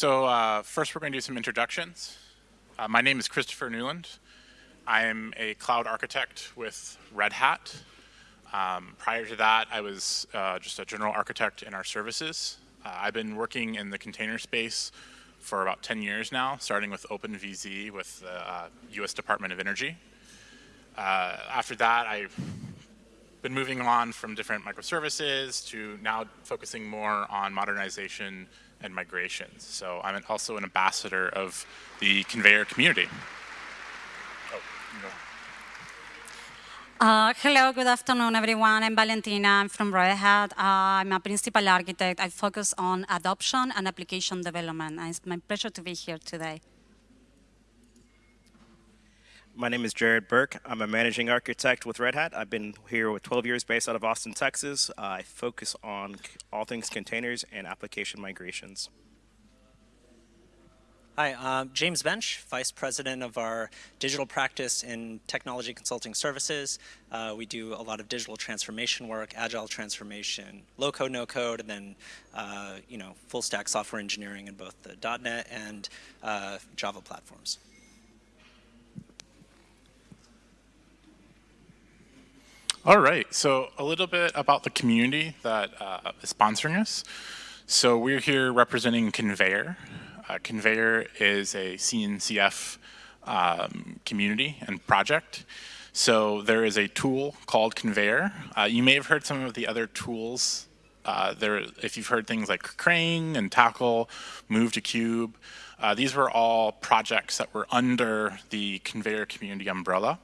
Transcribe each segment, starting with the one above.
So uh, first we're going to do some introductions. Uh, my name is Christopher Newland. I am a cloud architect with Red Hat. Um, prior to that, I was uh, just a general architect in our services. Uh, I've been working in the container space for about 10 years now, starting with OpenVZ with the U.S. Uh, Department of Energy. Uh, after that, I've been moving on from different microservices to now focusing more on modernization and migrations. So I'm also an ambassador of the Konveyor community. Uh, hello, good afternoon, everyone. I'm Valentina. I'm from Red Hat. Uh, I'm a principal architect. I focus on adoption and application development. And it's my pleasure to be here today. My name is Jared Burke. I'm a managing architect with Red Hat. I've been here with 12 years based out of Austin, Texas. I focus on all things containers and application migrations. Hi, um, James Bench, Vice President of our digital practice in technology consulting services. Uh, we do a lot of digital transformation work, agile transformation, low code, no code, and then uh, you know full stack software engineering in both the .NET and uh, Java platforms. All right, so a little bit about the community that uh, is sponsoring us. So we're here representing Konveyor. Uh, Konveyor is a CNCF um, community and project. So there is a tool called Konveyor. Uh, you may have heard some of the other tools uh, there, if you've heard things like Crane and Tackle, Move2Kube, uh, these were all projects that were under the Konveyor community umbrella.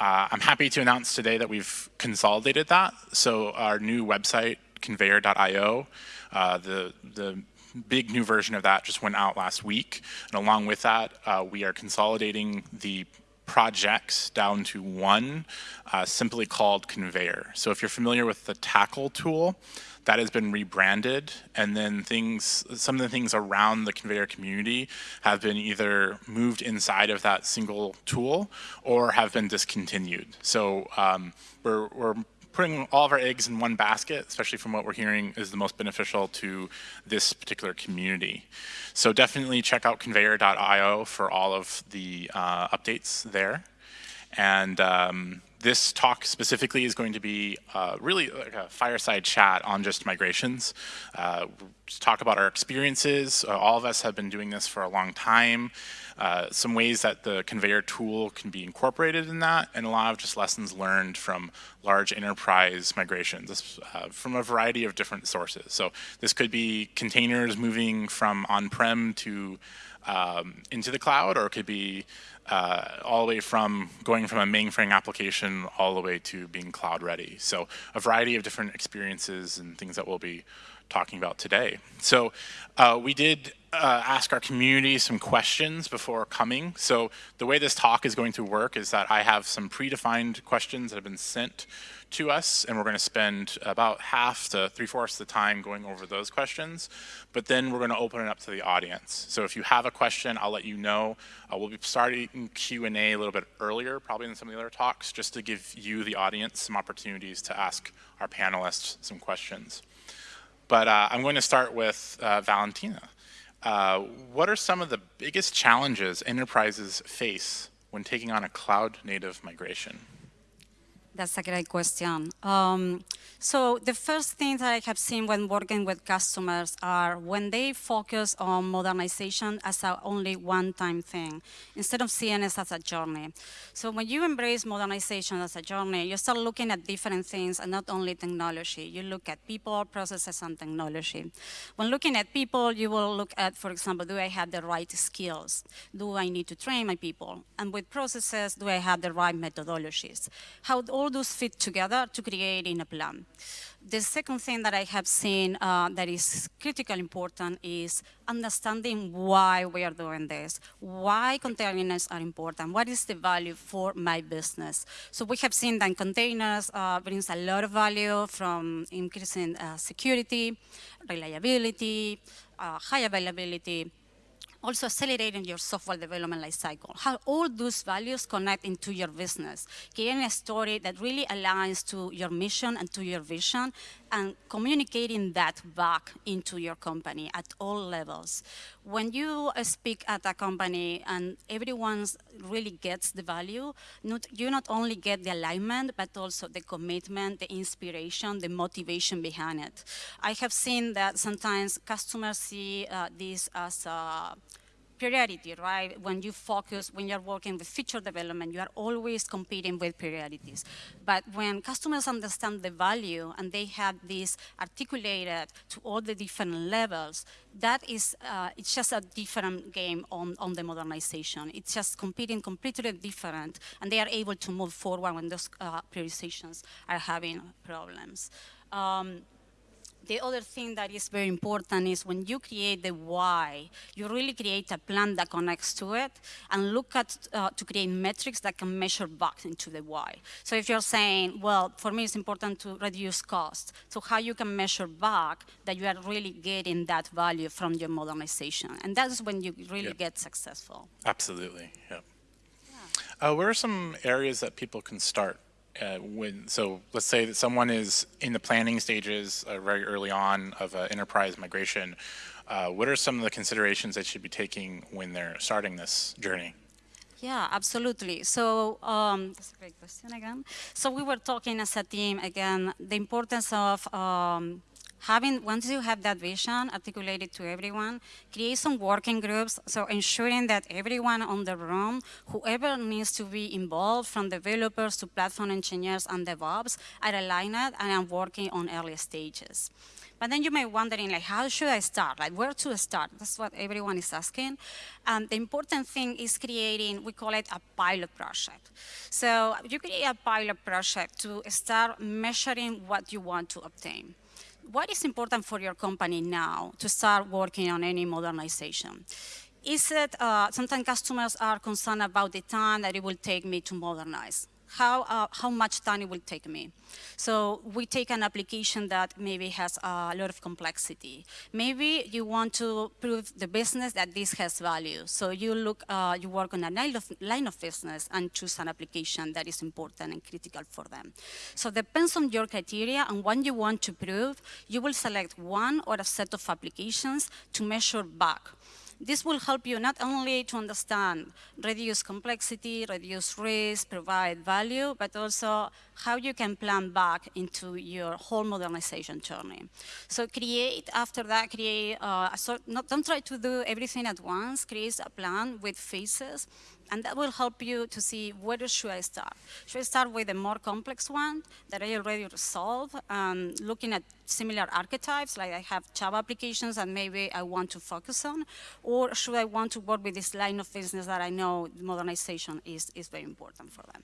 Uh, I'm happy to announce today that we've consolidated that. So our new website, konveyor.io, uh, the, the big new version of that just went out last week. And along with that, uh, we are consolidating the projects down to one, uh, simply called Konveyor. So if you're familiar with the Tackle tool, that has been rebranded and then things some of the things around the Konveyor community have been either moved inside of that single tool or have been discontinued so um, we're, we're putting all of our eggs in one basket, especially from what we're hearing is the most beneficial to this particular community. So definitely check out konveyor.io for all of the uh, updates there. And um, this talk specifically is going to be uh, really like a fireside chat on just migrations. Uh, talk about our experiences. Uh, all of us have been doing this for a long time. Uh, some ways that the Konveyor tool can be incorporated in that, and a lot of just lessons learned from large enterprise migrations uh, from a variety of different sources. So this could be containers moving from on-prem to um, into the cloud, or it could be uh, all the way from going from a mainframe application all the way to being cloud ready. So a variety of different experiences and things that we'll be talking about today. So uh, we did uh, ask our community some questions before coming. So the way this talk is going to work is that I have some predefined questions that have been sent to us, and we're going to spend about half to three-fourths of the time going over those questions. But then we're going to open it up to the audience. So if you have a question, I'll let you know. Uh, we'll be starting Q&A a little bit earlier, probably than some of the other talks, just to give you, the audience, some opportunities to ask our panelists some questions. But uh, I'm going to start with uh, Valentina. Uh, what are some of the biggest challenges enterprises face when taking on a cloud native migration? That's a great question. Um, so the first thing that I have seen when working with customers are when they focus on modernization as a only one-time thing, instead of seeing it as a journey. So when you embrace modernization as a journey, you start looking at different things and not only technology. You look at people, processes, and technology. When looking at people, you will look at, for example, do I have the right skills? Do I need to train my people? And with processes, do I have the right methodologies? How all those fit together to create in a plan. The second thing that I have seen uh, that is critically important is understanding why we are doing this, why containers are important, what is the value for my business. So we have seen that containers uh, brings a lot of value from increasing uh, security, reliability, uh, high availability, also accelerating your software development lifecycle. How all those values connect into your business, creating a story that really aligns to your mission and to your vision, and communicating that back into your company at all levels. When you speak at a company and everyone really gets the value, not, you not only get the alignment, but also the commitment, the inspiration, the motivation behind it. I have seen that sometimes customers see uh, this as a priority, right? When you focus, when you're working with feature development, you are always competing with priorities. But when customers understand the value and they have this articulated to all the different levels, that is, uh, it's just a different game on, on the modernization. It's just competing completely different, and they are able to move forward when those uh, prioritizations are having problems. Um, the other thing that is very important is when you create the why, you really create a plan that connects to it and look at uh, to create metrics that can measure back into the why. So if you're saying, well, for me it's important to reduce cost, so how you can measure back that you are really getting that value from your modernization. And that's when you really Yeah. get successful. Absolutely, yeah. Uh, where are some areas that people can start? Uh, when so, let's say that someone is in the planning stages uh, very early on of uh, enterprise migration. Uh, what are some of the considerations they should be taking when they're starting this journey? Yeah, absolutely. So um, that's a great question again. So we were talking as a team again the importance of um, having once you have that vision articulated to everyone, create some working groups. So ensuring that everyone on the room, whoever needs to be involved, from developers to platform engineers and DevOps, are aligned and are working on early stages. But then you may wondering, like, how should I start? Like, where to start? That's what everyone is asking. And the important thing is creating, we call it a pilot project. So you create a pilot project to start measuring what you want to obtain. What is important for your company now to start working on any modernization? Is it, uh, sometimes customers are concerned about the time that it will take me to modernize how, uh, how much time it will take me. So we take an application that maybe has a lot of complexity. Maybe you want to prove the business that this has value. So you look, uh, you work on a line of, line of business and choose an application that is important and critical for them. So depends on your criteria and what you want to prove, you will select one or a set of applications to measure back this will help you not only to understand, reduce complexity, reduce risk, provide value, but also how you can plan back into your whole modernization journey. So create, after that, create, uh, sort, not, don't try to do everything at once, create a plan with phases and that will help you to see where should I start. Should I start with a more complex one that I already resolved, um, looking at similar archetypes, like I have Java applications and maybe I want to focus on, or should I want to work with this line of business that I know modernization is, is very important for them.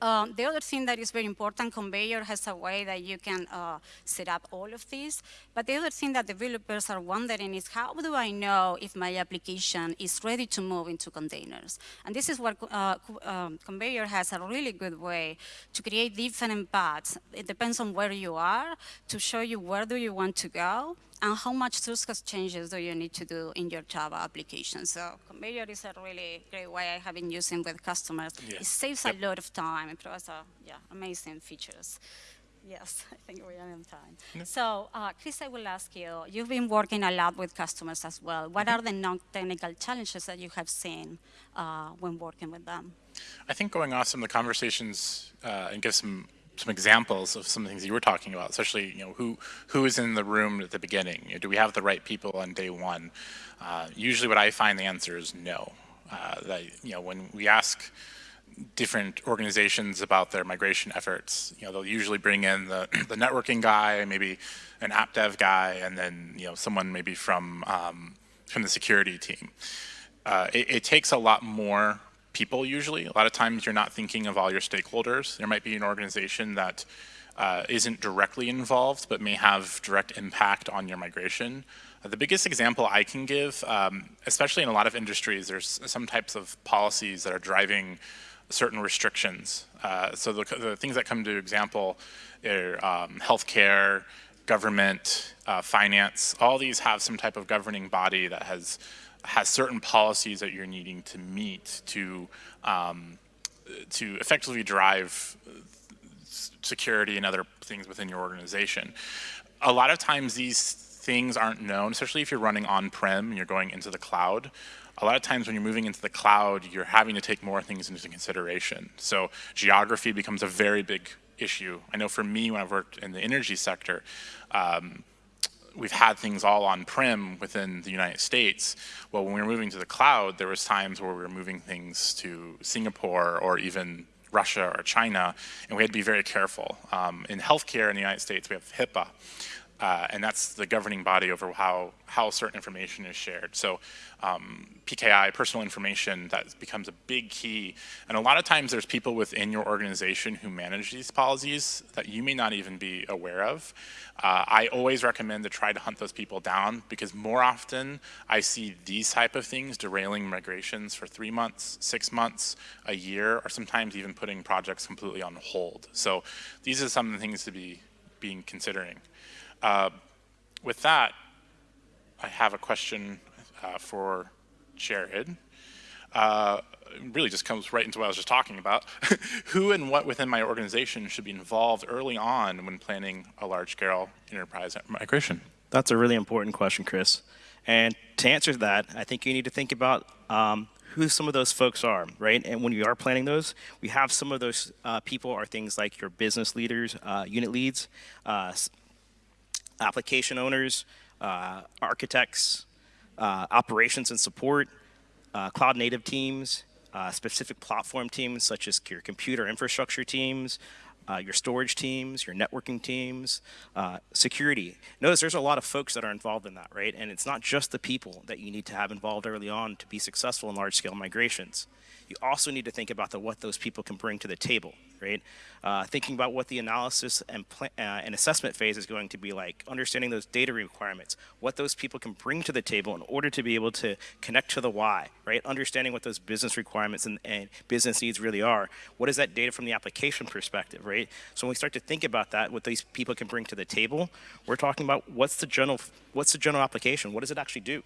Um, the other thing that is very important, Konveyor has a way that you can uh, set up all of these. But the other thing that developers are wondering is how do I know if my application is ready to move into containers? And this is where uh, um, Konveyor has a really good way to create different paths. It depends on where you are to show you where do you want to go and how much source changes do you need to do in your Java application. So Konveyor is a really great way I have been using with customers. Yeah. It saves Yep. a lot of time. It provides a, yeah, amazing features. Yes, I think we are on time. So, uh, Chris, I will ask you, you've been working a lot with customers as well. What Mm-hmm. are the non-technical challenges that you have seen uh, when working with them? I think going off some of the conversations uh, and give some some examples of some things you were talking about, especially you know who who is in the room at the beginning. You know, do we have the right people on day one? Uh, usually, what I find the answer is no. Uh, that you know when we ask different organizations about their migration efforts, you know they'll usually bring in the the networking guy, maybe an app dev guy, and then you know someone maybe from um, from the security team. Uh, it, it takes a lot more people usually. A lot of times you're not thinking of all your stakeholders. There might be an organization that uh, isn't directly involved but may have direct impact on your migration. Uh, the biggest example I can give, um, especially in a lot of industries, there's some types of policies that are driving certain restrictions. Uh, so the, the things that come to example are um, healthcare, government, uh, finance, all these have some type of governing body that has has certain policies that you're needing to meet to um, to effectively drive security and other things within your organization. A lot of times these things aren't known, especially if you're running on-prem and you're going into the cloud. A lot of times when you're moving into the cloud, you're having to take more things into consideration. So geography becomes a very big issue. I know for me, when I've worked in the energy sector, um, we've had things all on-prem within the United States. Well, when we were moving to the cloud, there was times where we were moving things to Singapore or even Russia or China, and we had to be very careful. Um, in healthcare in the United States, we have HIPAA, uh, and that's the governing body over how, how certain information is shared. So um, PKI, personal information, that becomes a big key. And a lot of times there's people within your organization who manage these policies that you may not even be aware of. Uh, I always recommend to try to hunt those people down because more often I see these type of things derailing migrations for three months, six months, a year, or sometimes even putting projects completely on hold. So these are some of the things to be being considering. Uh, with that, I have a question uh, for Jared. Uh, really just comes right into what I was just talking about. Who and what within my organization should be involved early on when planning a large-scale enterprise migration? That's a really important question, Chris. And to answer that, I think you need to think about um, who some of those folks are, right? And when you are planning those, we have some of those uh, people are things like your business leaders, uh, unit leads, uh, application owners, uh, architects, uh, operations and support, uh, cloud native teams, uh, specific platform teams such as your computer infrastructure teams, uh, your storage teams, your networking teams, uh, security. Notice there's a lot of folks that are involved in that, right? And it's not just the people that you need to have involved early on to be successful in large scale migrations you also need to think about the, what those people can bring to the table, right? Uh, thinking about what the analysis and, uh, and assessment phase is going to be like, understanding those data requirements, what those people can bring to the table in order to be able to connect to the why, right? Understanding what those business requirements and, and business needs really are. What is that data from the application perspective, right? So when we start to think about that, what these people can bring to the table, we're talking about what's the general, what's the general application? What does it actually do?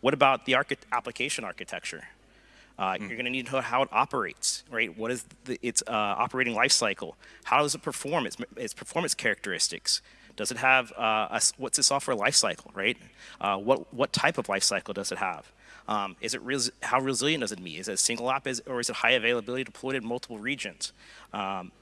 What about the application architecture? Uh, mm. You're going to need to know how it operates, right? What is the, its uh, operating life cycle? How does it perform? Its, its performance characteristics. Does it have uh, a, what's the software life cycle, right? Uh, what what type of life cycle does it have? Um, is it res how resilient does it be? Is it a single app, is, or is it high availability deployed in multiple regions? Um,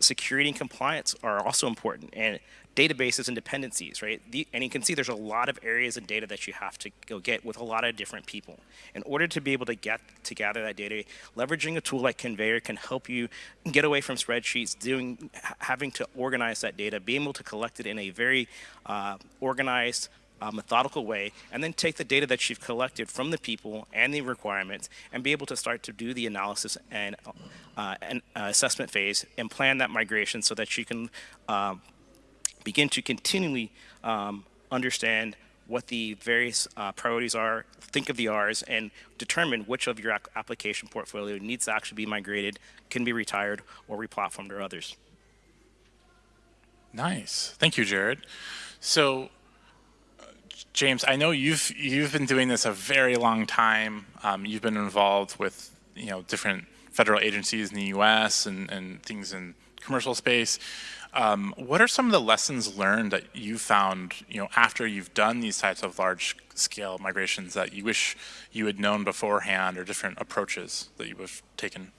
security and compliance are also important. And databases and dependencies, right? The, and you can see there's a lot of areas of data that you have to go get with a lot of different people. In order to be able to get to gather that data, leveraging a tool like Konveyor can help you get away from spreadsheets, doing, having to organize that data, be able to collect it in a very uh, organized, uh, methodical way, and then take the data that you've collected from the people and the requirements and be able to start to do the analysis and, uh, and uh, assessment phase and plan that migration so that you can um, begin to continually um, understand what the various uh, priorities are, think of the R's, and determine which of your application portfolio needs to actually be migrated, can be retired, or replatformed or others. Nice. Thank you, Jared. So, uh, James, I know you've you've been doing this a very long time. Um, you've been involved with you know different federal agencies in the U.S. and, and things in commercial space. Um, what are some of the lessons learned that you found, you know, after you've done these types of large scale migrations that you wish you had known beforehand or different approaches that you have taken?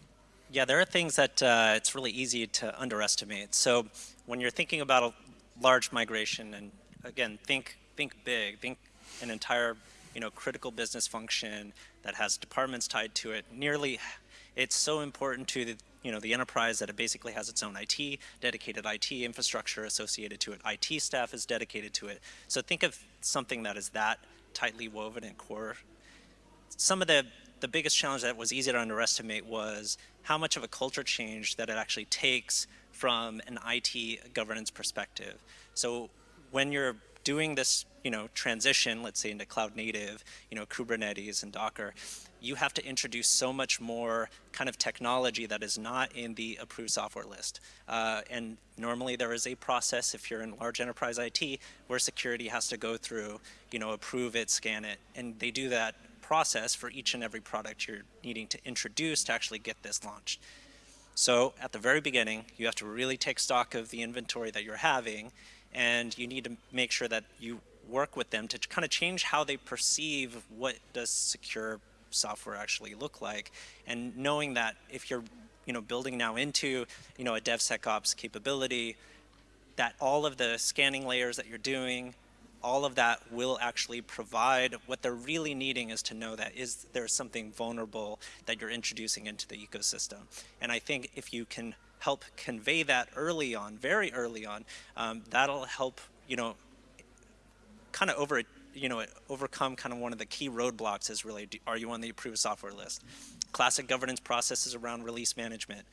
Yeah, there are things that uh, it's really easy to underestimate. So when you're thinking about a large migration, and again, think think big, think an entire you know critical business function that has departments tied to it. Nearly, it's so important to the you know, the enterprise that it basically has its own IT, dedicated IT infrastructure associated to it. IT staff is dedicated to it. So think of something that is that tightly woven and core. Some of the, the biggest challenge that was easy to underestimate was how much of a culture change that it actually takes from an IT governance perspective. So when you're doing this, you know, transition, let's say into cloud native, you know, Kubernetes and Docker, you have to introduce so much more kind of technology that is not in the approved software list. Uh, and normally there is a process if you're in large enterprise IT where security has to go through, you know, approve it, scan it, and they do that process for each and every product you're needing to introduce to actually get this launched. So at the very beginning, you have to really take stock of the inventory that you're having, and you need to make sure that you work with them to kind of change how they perceive what does secure software actually look like, and knowing that if you're you know, building now into you know, a DevSecOps capability, that all of the scanning layers that you're doing, all of that will actually provide what they're really needing is to know that is there something vulnerable that you're introducing into the ecosystem. And I think if you can help convey that early on, very early on, um, that'll help, you know, kind of over, you know, overcome kind of one of the key roadblocks is really, do, are you on the approved software list? Classic governance processes around release management.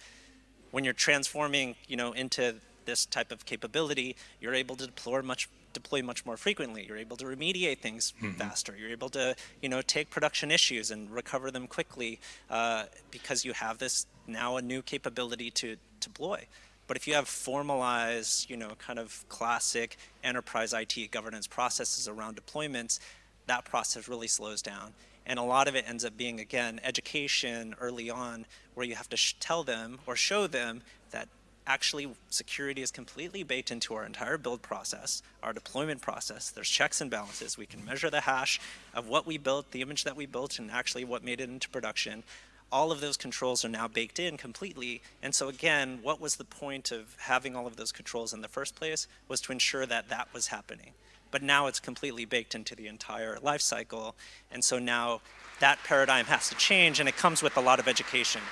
When you're transforming, you know, into this type of capability, you're able to deploy much deploy much more frequently. You're able to remediate things mm -hmm. faster. You're able to, you know, take production issues and recover them quickly uh, because you have this now a new capability to deploy. But if you have formalized, you know, kind of classic enterprise IT governance processes around deployments, that process really slows down. And a lot of it ends up being, again, education early on, where you have to tell them or show them that actually security is completely baked into our entire build process, our deployment process. There's checks and balances. We can measure the hash of what we built, the image that we built, and actually what made it into production. All of those controls are now baked in completely. And so again, what was the point of having all of those controls in the first place was to ensure that that was happening. But now it's completely baked into the entire life cycle. And so now that paradigm has to change and it comes with a lot of education.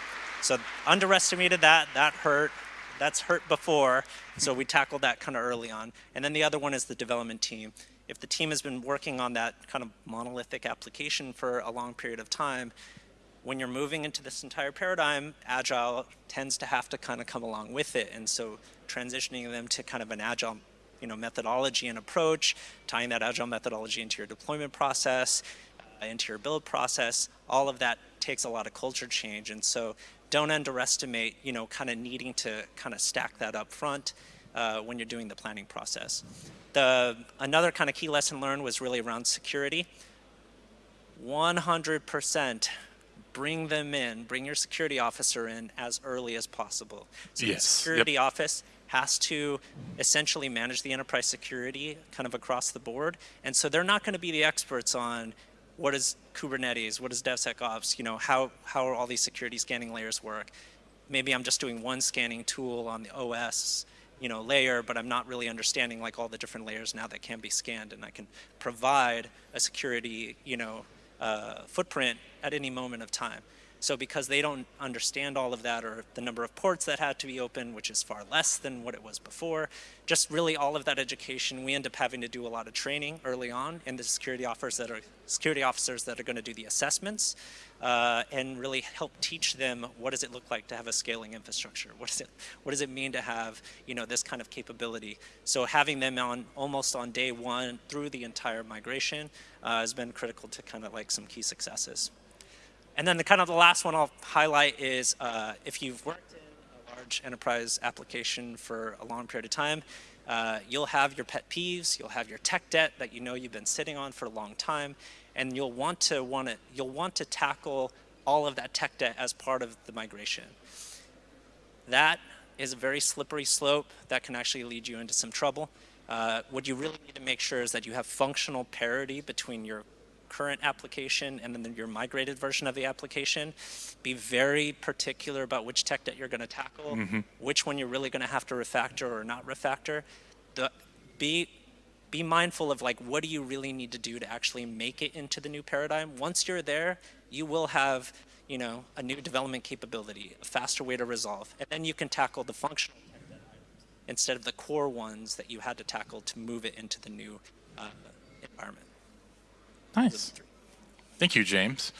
So underestimated that, that hurt that's hurt before, so we tackled that kind of early on. And then the other one is the development team. If the team has been working on that kind of monolithic application for a long period of time, when you're moving into this entire paradigm, Agile tends to have to kind of come along with it. And so transitioning them to kind of an Agile you know, methodology and approach, tying that Agile methodology into your deployment process, uh, into your build process, all of that takes a lot of culture change. And so don't underestimate, you know, kind of needing to kind of stack that up front uh, when you're doing the planning process. The, another kind of key lesson learned was really around security. 100% bring them in, bring your security officer in as early as possible. So yes. the security yep. office has to essentially manage the enterprise security kind of across the board. And so they're not going to be the experts on what is Kubernetes, what is DevSecOps, you know, how, how all these security scanning layers work. Maybe I'm just doing one scanning tool on the OS, you know, layer, but I'm not really understanding like all the different layers now that can be scanned and I can provide a security, you know, uh, footprint at any moment of time. So because they don't understand all of that or the number of ports that had to be open, which is far less than what it was before, just really all of that education, we end up having to do a lot of training early on in the security officers that are security officers that are going to do the assessments uh, and really help teach them what does it look like to have a scaling infrastructure? What does it what does it mean to have you know this kind of capability? So having them on almost on day one through the entire migration uh, has been critical to kind of like some key successes. And then the kind of the last one I'll highlight is uh, if you've worked in a large enterprise application for a long period of time, uh, you'll have your pet peeves, you'll have your tech debt that you know you've been sitting on for a long time, and you'll want to want to you'll want to tackle all of that tech debt as part of the migration. That is a very slippery slope that can actually lead you into some trouble. Uh, what you really need to make sure is that you have functional parity between your current application and then your migrated version of the application. Be very particular about which tech debt you're going to tackle, mm -hmm. which one you're really going to have to refactor or not refactor. The, be be mindful of like what do you really need to do to actually make it into the new paradigm. Once you're there, you will have you know a new development capability, a faster way to resolve, and then you can tackle the functional instead of the core ones that you had to tackle to move it into the new uh, environment. Nice. Thank you, James.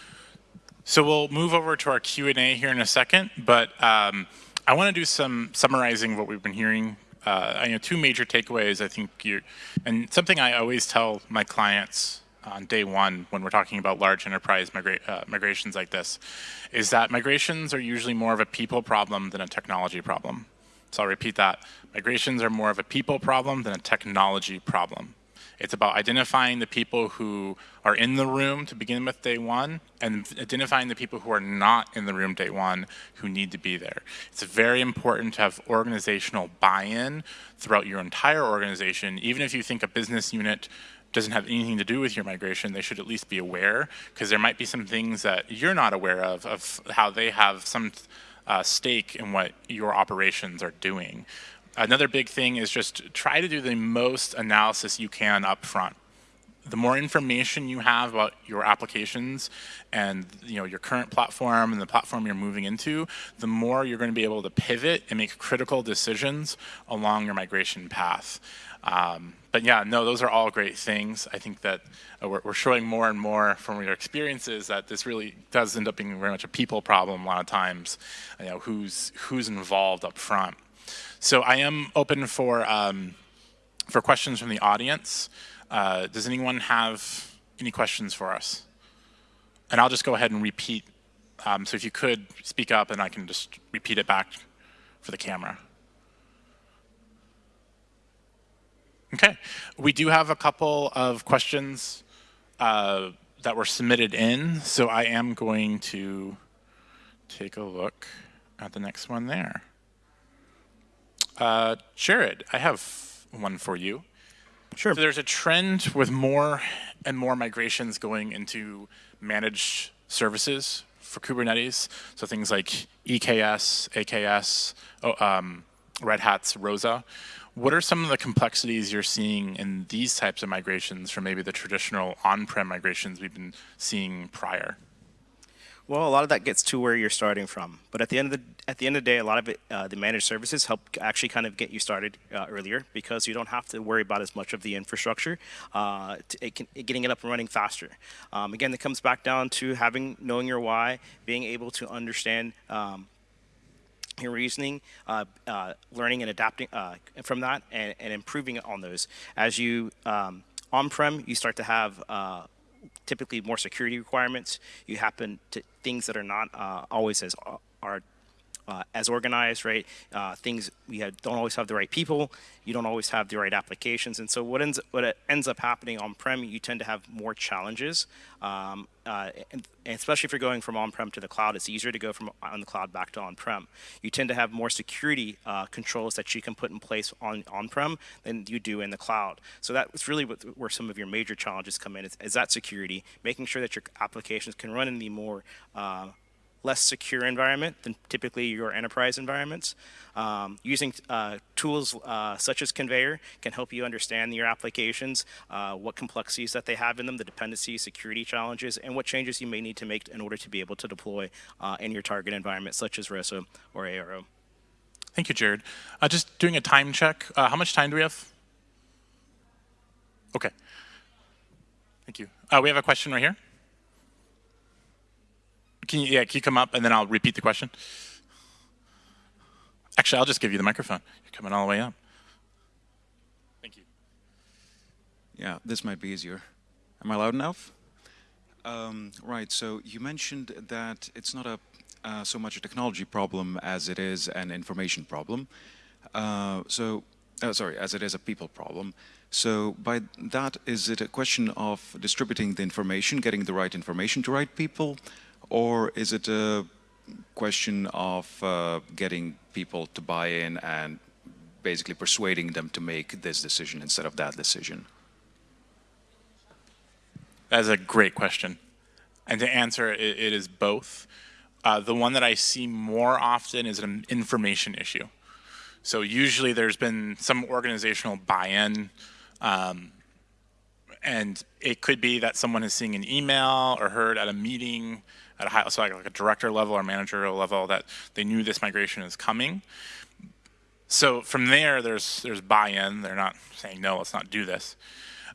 So we'll move over to our Q&A here in a second, but um, I want to do some summarizing what we've been hearing uh, I know two major takeaways. I think you, and something I always tell my clients on day one when we're talking about large enterprise migra uh, migrations like this, is that migrations are usually more of a people problem than a technology problem. So I'll repeat that. Migrations are more of a people problem than a technology problem. It's about identifying the people who are in the room to begin with day one and identifying the people who are not in the room day one who need to be there. It's very important to have organizational buy-in throughout your entire organization. Even if you think a business unit doesn't have anything to do with your migration, they should at least be aware because there might be some things that you're not aware of, of how they have some uh, stake in what your operations are doing. Another big thing is just try to do the most analysis you can up front. The more information you have about your applications and you know your current platform and the platform you're moving into, the more you're going to be able to pivot and make critical decisions along your migration path. Um, but yeah, no, those are all great things. I think that uh, we're, we're, showing more and more from your experiences that this really does end up being very much a people problem a lot of times. You know, who's who's involved up front. So I am open for um, for questions from the audience. Uh, does anyone have any questions for us? And I'll just go ahead and repeat. Um, so if you could speak up and I can just repeat it back for the camera. Okay, we do have a couple of questions uh, that were submitted in, so I am going to take a look at the next one there. Uh, Jared, I have one for you. Sure. So there's a trend with more and more migrations going into managed services for Kubernetes. So things like EKS, AKS, oh, um, Red Hat's ROSA. What are some of the complexities you're seeing in these types of migrations from maybe the traditional on-prem migrations we've been seeing prior? Well, a lot of that gets to where you're starting from, but at the end of the at the end of the day, a lot of it, uh, the managed services help actually kind of get you started uh, earlier because you don't have to worry about as much of the infrastructure, uh, it can, getting it up and running faster. Um, again, it comes back down to having knowing your why, being able to understand. Um, your reasoning, uh, uh, learning and adapting uh, from that, and, and, improving on those. As you um, on-prem, you start to have typically more security requirements. You happen to things that are not uh, always as uh, are uh, as organized, right? Uh, things we have, don't always have the right people. You don't always have the right applications, and so what ends what ends up happening on prem, you tend to have more challenges. Um, uh, and, and, especially if you're going from on-prem to the cloud, it's easier to go from on the cloud back to on-prem. You tend to have more security uh, controls that you can put in place on on-prem than you do in the cloud. So that's really what, where some of your major challenges come in is, is that security, making sure that your applications can run in the more uh, less secure environment than typically your enterprise environments. Um, using uh, tools uh, such as Konveyor can help you understand your applications, uh, what complexities that they have in them, the dependencies, security challenges, and what changes you may need to make in order to be able to deploy uh, in your target environment, such as ROSA or ARO. Thank you, Jared. Uh, just doing a time check. Uh, how much time do we have? Okay. Thank you. we have a question right here. Can you, yeah, can you come up and then I'll repeat the question? Actually, I'll just give you the microphone. You're coming all the way up. Thank you. Yeah, this might be easier. Am I loud enough? Um, right, so you mentioned that it's not a uh, so much a technology problem as it is an information problem. Uh, so, uh, sorry, as it is a people problem. So by that, is it a question of distributing the information, getting the right information to right people, or is it a question of uh, getting people to buy in and basically persuading them to make this decision instead of that decision? That's a great question. And to answer it, it is both. Uh, the one that I see more often is an information issue. So usually there's been some organizational buy-in um, and it could be that someone is seeing an email or heard at a meeting at a high, so like, like a director level or managerial level that they knew this migration is coming. So from there, there's there's buy-in. They're not saying no, let's not do this.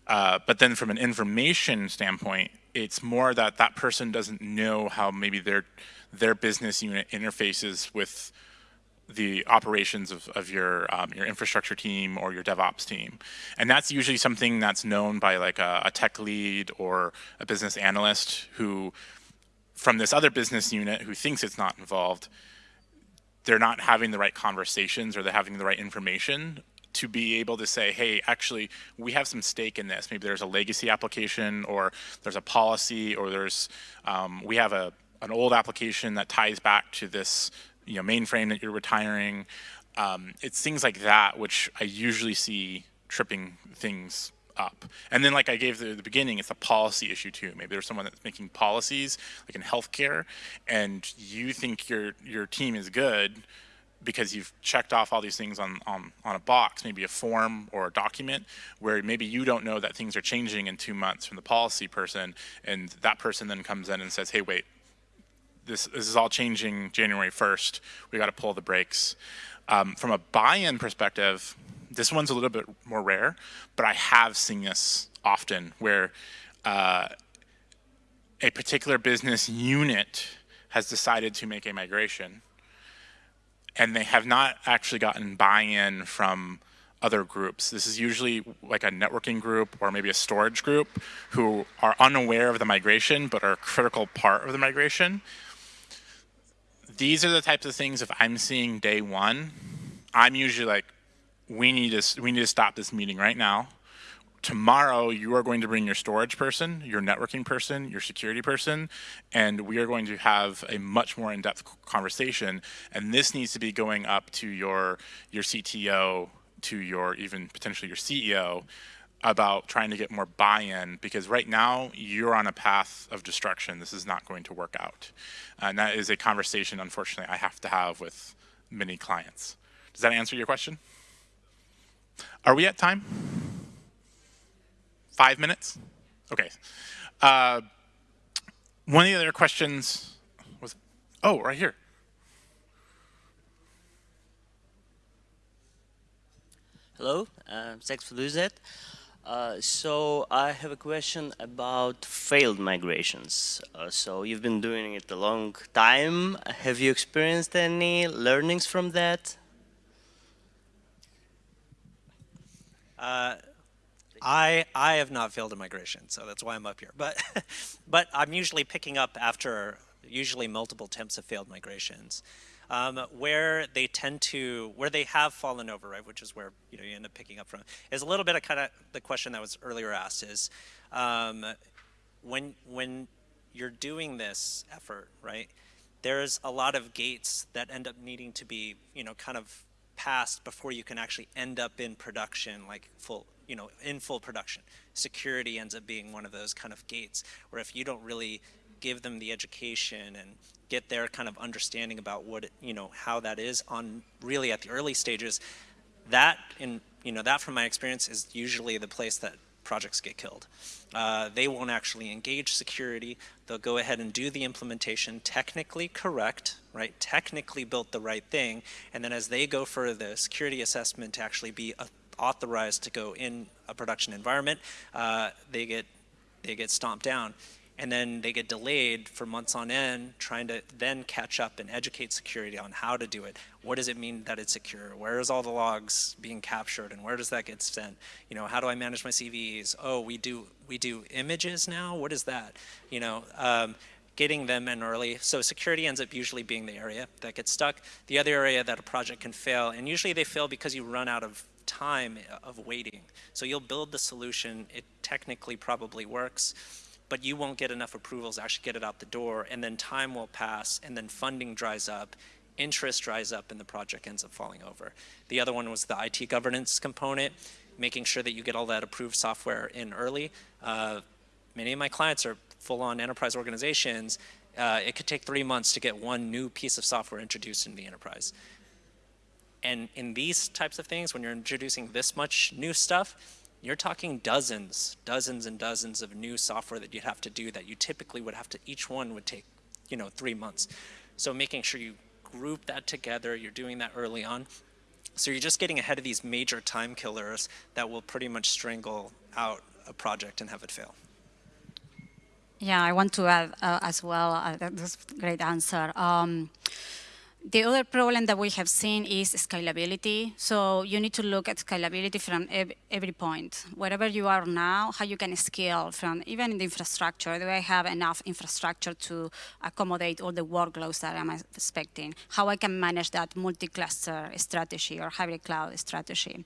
Uh, but then from an information standpoint, it's more that that person doesn't know how maybe their their business unit interfaces with the operations of, of your um, your infrastructure team or your DevOps team, and that's usually something that's known by like a, a tech lead or a business analyst who, from this other business unit who thinks it's not involved, they're not having the right conversations or they're having the right information to be able to say, hey, actually, we have some stake in this. Maybe there's a legacy application or there's a policy or there's, um, we have a, an old application that ties back to this you know, mainframe that you're retiring. Um, it's things like that which I usually see tripping things up. And then like I gave the, the beginning, it's a policy issue too. Maybe there's someone that's making policies like in healthcare and you think your, your team is good because you've checked off all these things on, on, on a box, maybe a form or a document, where maybe you don't know that things are changing in two months from the policy person, and that person then comes in and says, hey, wait, this, this is all changing January 1st, we gotta pull the brakes. Um, from a buy-in perspective, this one's a little bit more rare, but I have seen this often where uh, a particular business unit has decided to make a migration and they have not actually gotten buy-in from other groups. This is usually like a networking group or maybe a storage group who are unaware of the migration but are a critical part of the migration. These are the types of things if I'm seeing day one, I'm usually like, we need to, we need to stop this meeting right now tomorrow you are going to bring your storage person, your networking person, your security person, and we are going to have a much more in-depth conversation. And this needs to be going up to your, your CTO, to your even potentially your CEO about trying to get more buy-in because right now you're on a path of destruction. This is not going to work out. And that is a conversation, unfortunately, I have to have with many clients. Does that answer your question? Are we at time? Five minutes? Okay. Uh, one of the other questions was, oh, right here. Hello, uh, thanks for doing that. Uh, so I have a question about failed migrations. Uh, so you've been doing it a long time. Have you experienced any learnings from that? Uh, I I have not failed a migration, so that's why I'm up here. But but I'm usually picking up after usually multiple attempts of failed migrations. Um, where they tend to, where they have fallen over, right, which is where you know you end up picking up from, is a little bit of kind of the question that was earlier asked is, um, when when you're doing this effort, right, there's a lot of gates that end up needing to be, you know, kind of before you can actually end up in production, like full, you know, in full production. Security ends up being one of those kind of gates where if you don't really give them the education and get their kind of understanding about what, it, you know, how that is on really at the early stages, that in, you know, that from my experience is usually the place that projects get killed. Uh, they won't actually engage security. They'll go ahead and do the implementation technically correct, right? Technically built the right thing. And then as they go for the security assessment to actually be authorized to go in a production environment, uh, they get they get stomped down and then they get delayed for months on end trying to then catch up and educate security on how to do it. What does it mean that it's secure? Where is all the logs being captured and where does that get sent? You know, how do I manage my CVEs? Oh, we do we do images now? What is that? You know, um, getting them in early. So security ends up usually being the area that gets stuck. The other area that a project can fail, and usually they fail because you run out of time of waiting. So you'll build the solution, it technically probably works, but you won't get enough approvals to actually get it out the door, and then time will pass, and then funding dries up, interest dries up, and the project ends up falling over. The other one was the IT governance component, making sure that you get all that approved software in early. Uh, many of my clients are full-on enterprise organizations. Uh, it could take three months to get one new piece of software introduced into the enterprise. And in these types of things, when you're introducing this much new stuff, you're talking dozens, dozens and dozens of new software that you'd have to do that you typically would have to, each one would take, you know, three months. So making sure you group that together, you're doing that early on. So you're just getting ahead of these major time killers that will pretty much strangle out a project and have it fail. Yeah, I want to add uh, as well, uh, that's a great answer. Um, the other problem that we have seen is scalability. So you need to look at scalability from ev every point. Wherever you are now, how you can scale from even in the infrastructure. Do I have enough infrastructure to accommodate all the workloads that I'm expecting? How I can manage that multi-cluster strategy or hybrid cloud strategy.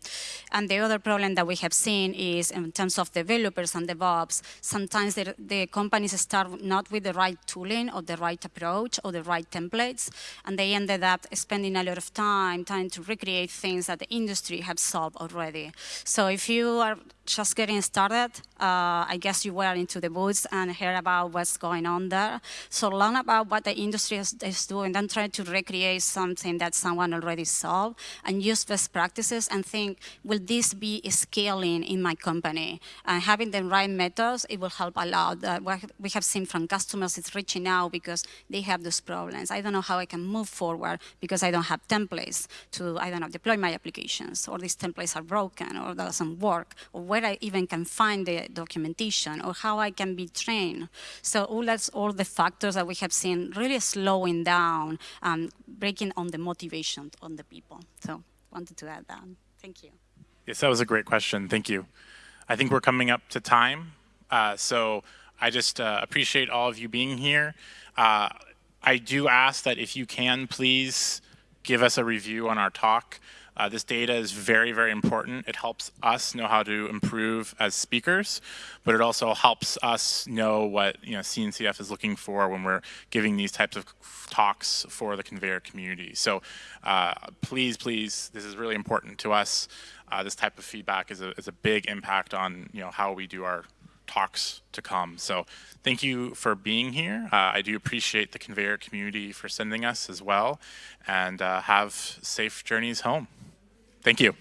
And the other problem that we have seen is in terms of developers and DevOps, sometimes the, the companies start not with the right tooling or the right approach or the right templates, and they ended up spending a lot of time trying to recreate things that the industry has solved already. So if you are just getting started, uh, I guess you were into the woods and heard about what's going on there. So learn about what the industry is, is doing, then try to recreate something that someone already solved and use best practices and think, will this be scaling in my company? And having the right methods, it will help a lot. Uh, what we have seen from customers is reaching out because they have those problems. I don't know how I can move forward because I don't have templates to, I don't know, deploy my applications, or these templates are broken, or doesn't work, or where I even can find documentation, or how I can be trained. So all that's all the factors that we have seen really slowing down and breaking on the motivation on the people. So wanted to add that. Thank you. Yes, that was a great question. Thank you. I think we're coming up to time. Uh, so I just uh, appreciate all of you being here. Uh, I do ask that if you can, please give us a review on our talk. Uh, this data is very, very important. It helps us know how to improve as speakers, but it also helps us know what you know CNCF is looking for when we're giving these types of talks for the Konveyor community. So uh, please, please, this is really important to us. Uh, this type of feedback is a, is a big impact on you know how we do our talks to come. So thank you for being here. Uh, I do appreciate the Konveyor community for sending us as well, and uh, have safe journeys home. Thank you.